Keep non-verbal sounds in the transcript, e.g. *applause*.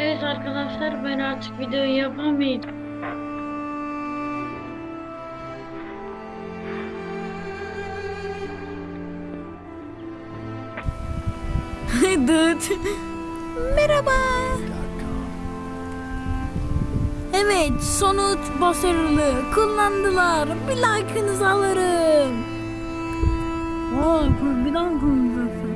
Evet arkadaşlar ben artık video yapamayacağım. *laughs* Dıt. Merhaba. Evet sonuç başarılı. Kullandılar. Bir like'ınızı alırım. Vay bir dakika.